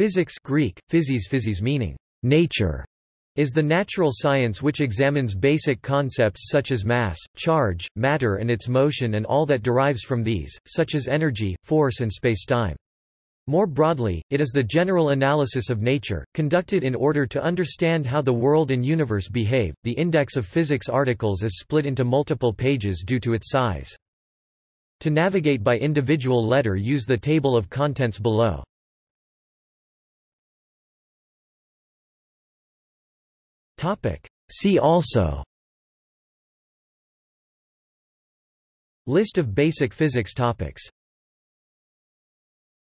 Physics Greek, physis physis meaning nature, is the natural science which examines basic concepts such as mass, charge, matter and its motion and all that derives from these, such as energy, force and spacetime. More broadly, it is the general analysis of nature, conducted in order to understand how the world and universe behave. The index of physics articles is split into multiple pages due to its size. To navigate by individual letter use the table of contents below. See also List of basic physics topics